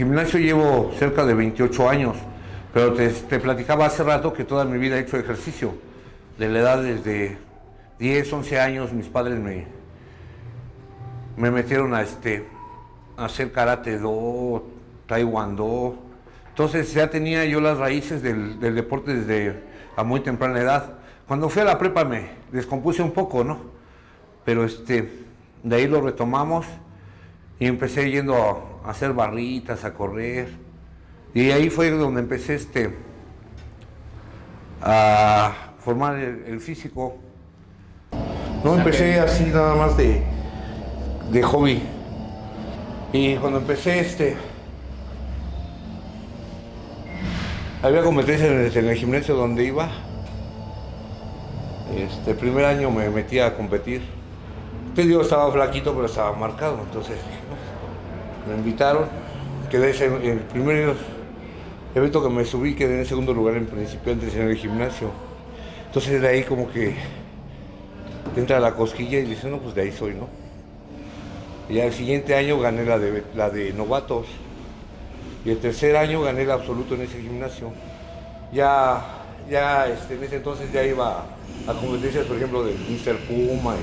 Gimnasio llevo cerca de 28 años, pero te, platicaba hace rato que toda mi vida he hecho ejercicio. De la edad desde 10, 11 años mis padres me, me metieron a, este, hacer karate do, taekwondo. Entonces ya tenía yo las raíces del, del deporte desde a muy temprana edad. Cuando fui a la prepa me descompuse un poco, ¿no? Pero este, de ahí lo retomamos y empecé yendo a, a hacer barritas, a correr. Y ahí fue donde empecé este, a formar el, el físico. No empecé así nada más de, de hobby. Y cuando empecé este, había competencias en el, en el gimnasio donde iba. Este, el primer año me metí a competir. Te digo, estaba flaquito, pero estaba marcado. Entonces me invitaron. Quedé en el primer evento que me subí, quedé en segundo lugar en principiantes en el gimnasio. Entonces de ahí como que entra la cosquilla y dices, no, pues de ahí soy, ¿no? Y al siguiente año gané la de, la de novatos. Y el tercer año gané el absoluto en ese gimnasio. Ya, ya este, en ese entonces ya iba a competencias, por ejemplo, del Mr. Puma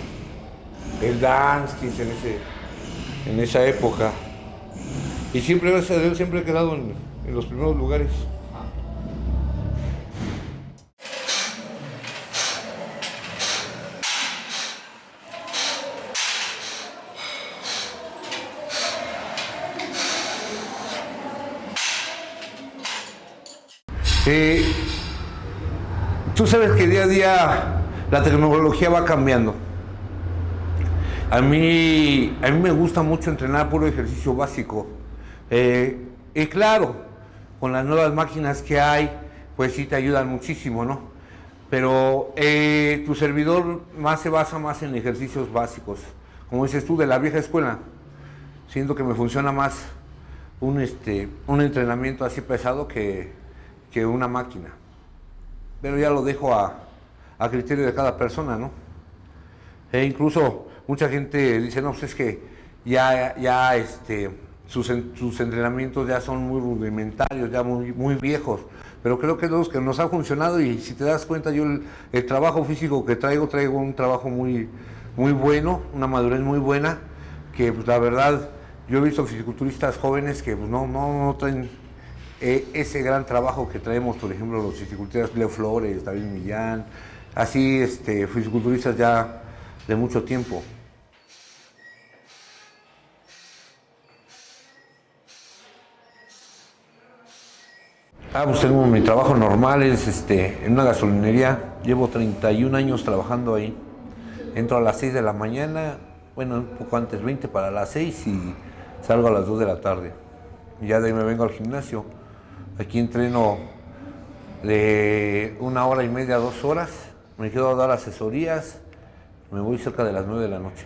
y el Danskins en, ese, en esa época. Y siempre, gracias a Dios, siempre he quedado en, los primeros lugares. Tú sabes que día a día la tecnología va cambiando. A mí, a mí me gusta mucho entrenar puro ejercicio básico. Eh, y claro, con las nuevas máquinas que hay, pues sí te ayudan muchísimo, ¿no? Pero eh, tu servidor más se basa más en ejercicios básicos. Como dices tú, de la vieja escuela. Siento que me funciona más un, este, un entrenamiento así pesado que, que una máquina. Pero ya lo dejo a, a criterio de cada persona, ¿no? E incluso mucha gente dice, no, pues es que ya, ya este, sus, sus, entrenamientos ya son muy rudimentarios, ya muy, muy viejos. Pero creo que los que nos ha funcionado y si te das cuenta, yo el, el, trabajo físico que traigo, traigo un trabajo muy, muy bueno, una madurez muy buena, que pues, la verdad, yo he visto fisiculturistas jóvenes que pues, no, no, no traen eh, ese gran trabajo que traemos, por ejemplo, los fisiculturistas Leo Flores, David Millán, así este, fisiculturistas ya de mucho tiempo. Ah, pues tengo mi trabajo normal, es este, en una gasolinería, llevo 31 años trabajando ahí. Entro a las 6 de la mañana, bueno, un poco antes, 20 para las 6 y salgo a las 2 de la tarde. Ya de ahí me vengo al gimnasio. Aquí entreno de una hora y media a dos horas, me quedo a dar asesorías, me voy cerca de las 9 de la noche.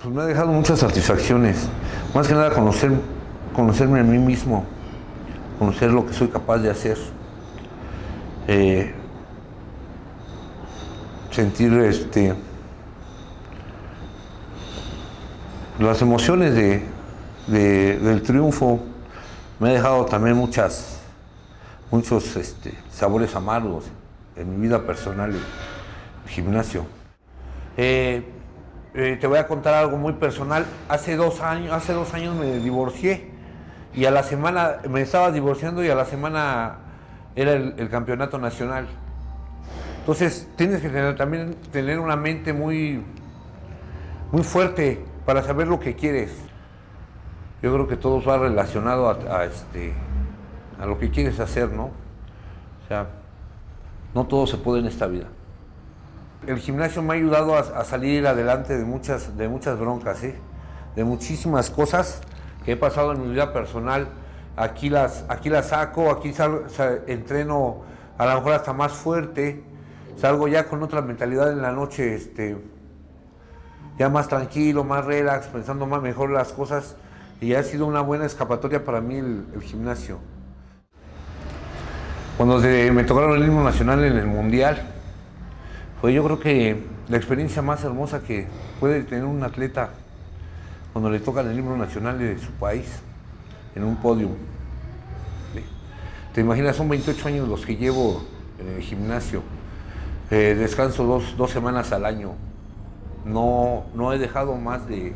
Pues me ha dejado muchas satisfacciones, más que nada conocer, conocerme a mí mismo, conocer lo que soy capaz de hacer, eh, sentir este, las emociones de, de, del triunfo, me ha dejado también muchas, muchos este, sabores amargos en mi vida personal, el gimnasio. Eh, eh, te voy a contar algo muy personal. Hace dos años, hace dos años me divorcié y a la semana me estaba divorciando y a la semana era el, campeonato nacional. Entonces tienes que tener, también tener una mente muy, muy fuerte para saber lo que quieres. Yo creo que todo va relacionado a, este, a lo que quieres hacer, ¿no? O sea, no todo se puede en esta vida. El gimnasio me ha ayudado a, a salir adelante de muchas, de muchas broncas, ¿eh? de muchísimas cosas que he pasado en mi vida personal. Aquí las, aquí las saco, aquí entreno a lo mejor hasta más fuerte, salgo ya con otra mentalidad en la noche, este, ya más tranquilo, más relax, pensando más mejor las cosas y ha sido una buena escapatoria para mí el, el gimnasio. Cuando se, me tocaron el himno nacional en el Mundial, fue yo creo que la experiencia más hermosa que puede tener un atleta cuando le tocan el himno nacional de su país. en un podio. Te imaginas, son 28 años los que llevo en el gimnasio. Eh, descanso dos, semanas al año. No, no he dejado más de,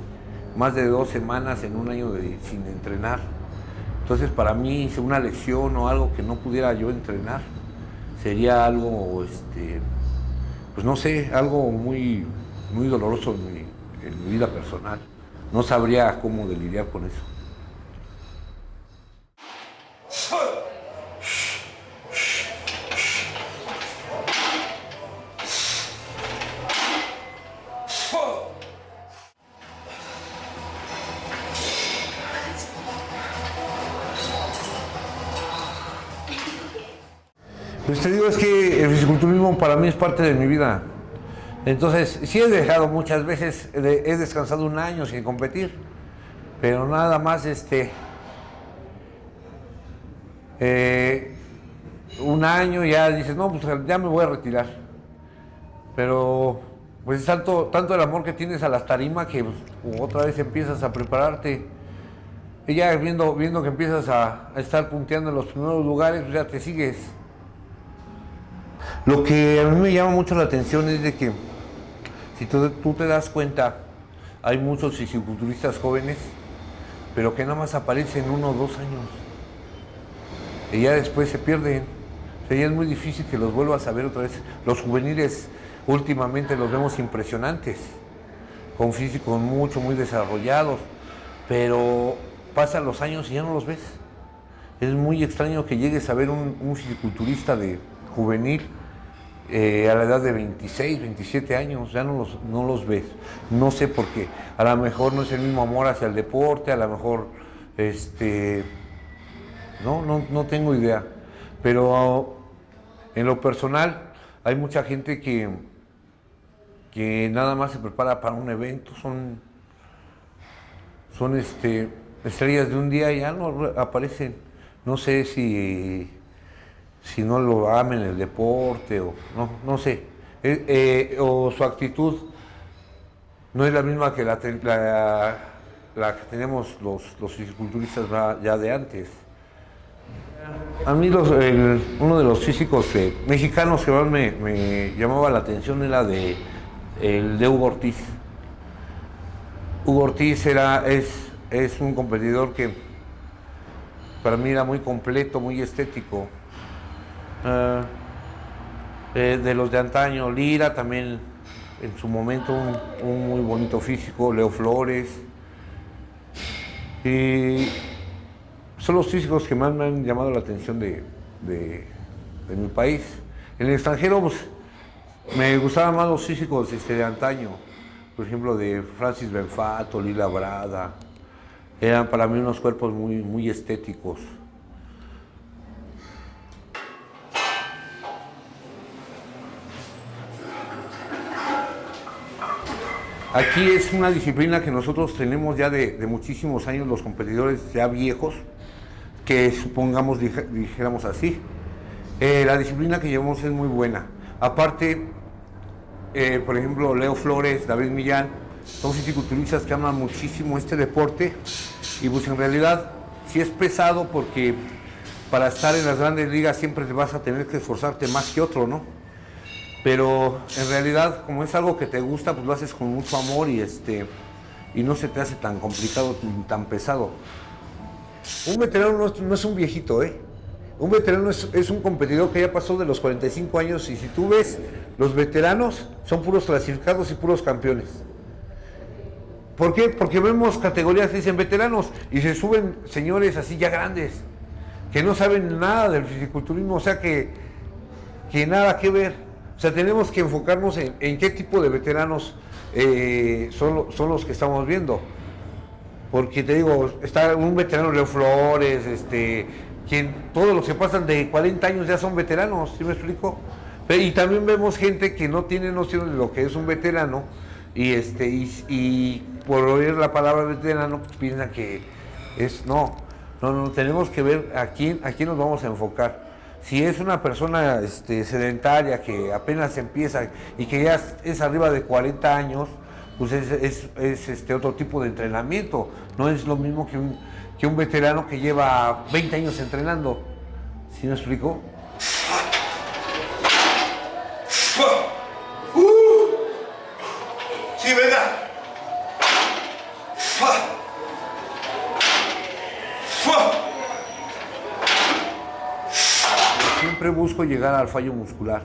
más de dos semanas en un año sin entrenar. Entonces para mí una lesión o algo que no pudiera yo entrenar sería algo, este, pues no sé, algo muy, muy doloroso en mi vida personal. No sabría cómo lidiar con eso. Pues te digo, es que el fisiculturismo para mí es parte de mi vida. Entonces, sí he dejado muchas veces, he descansado un año sin competir, pero nada más este, eh, un año ya dices, no, pues ya me voy a retirar. Pero pues es tanto, tanto el amor que tienes a las tarimas que pues, otra vez empiezas a prepararte. Y ya viendo, viendo que empiezas a, a estar punteando en los primeros lugares, pues ya te sigues. Lo que a mí me llama mucho la atención es de que, si tú, te das cuenta, hay muchos fisiculturistas jóvenes, pero que nada más aparecen uno o dos años. Y ya después se pierden. O sea, ya es muy difícil que los vuelvas a ver otra vez. Los juveniles últimamente los vemos impresionantes, con físicos mucho, muy desarrollados, pero pasan los años y ya no los ves. Es muy extraño que llegues a ver un, un fisiculturista de juvenil eh, a la edad de 26, 27 años, ya no los, no los ves. No sé por qué. A lo mejor no es el mismo amor hacia el deporte, a lo mejor, este, no, no, no tengo idea. Pero en lo personal, hay mucha gente que, que nada más se prepara para un evento, son, son este, estrellas de un día y ya no aparecen. No sé si si no lo amen el deporte o no, no sé. Eh, eh, o su actitud no es la misma que la, la, que tenemos los, los fisiculturistas ya de antes. A mí uno de los físicos mexicanos que más me, llamaba la atención era de, el de Hugo Ortiz. Hugo Ortiz era, es, es un competidor que para mí era muy completo, muy estético. Eh, eh, de los de antaño, Lira también en su momento un, muy bonito físico, Leo Flores. Y son los físicos que más me han llamado la atención de, mi país. En el extranjero pues, me gustaban más los físicos este, de antaño, por ejemplo de Francis Benfato, Lila Brada. Eran para mí unos cuerpos muy, muy estéticos. Aquí es una disciplina que nosotros tenemos ya de, muchísimos años, los competidores ya viejos, que supongamos dijéramos así. Eh, la disciplina que llevamos es muy buena. Aparte, eh, por ejemplo, Leo Flores, David Millán, son fisiculturistas que aman muchísimo este deporte y pues en realidad sí es pesado porque para estar en las grandes ligas siempre te vas a tener que esforzarte más que otro, ¿no? Pero en realidad como es algo que te gusta, pues lo haces con mucho amor y, este, y no se te hace tan complicado, tan pesado. Un veterano no, es un viejito, ¿eh? Un veterano es, un competidor que ya pasó de los 45 años y si tú ves, los veteranos son puros clasificados y puros campeones. ¿Por qué? Porque vemos categorías que dicen veteranos y se suben señores así ya grandes, que no saben nada del fisiculturismo, o sea que, que nada que ver. O sea, tenemos que enfocarnos en, qué tipo de veteranos eh, son, son, los que estamos viendo. Porque te digo, está un veterano Leo Flores, este, quien, todos los que pasan de 40 años ya son veteranos, ¿sí me explico? y también vemos gente que no tiene noción de lo que es un veterano y, este, y, por oír la palabra veterano piensa que es, no, no, no, tenemos que ver a quién, a quién nos vamos a enfocar. Si es una persona este, sedentaria que apenas empieza y que ya es arriba de 40 años, pues es, este otro tipo de entrenamiento. No es lo mismo que un, que un veterano que lleva 20 años entrenando. ¿Sí me explico? Siempre busco llegar al fallo muscular.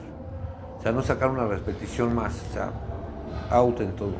O sea, no sacar una repetición más. O sea, out en todo.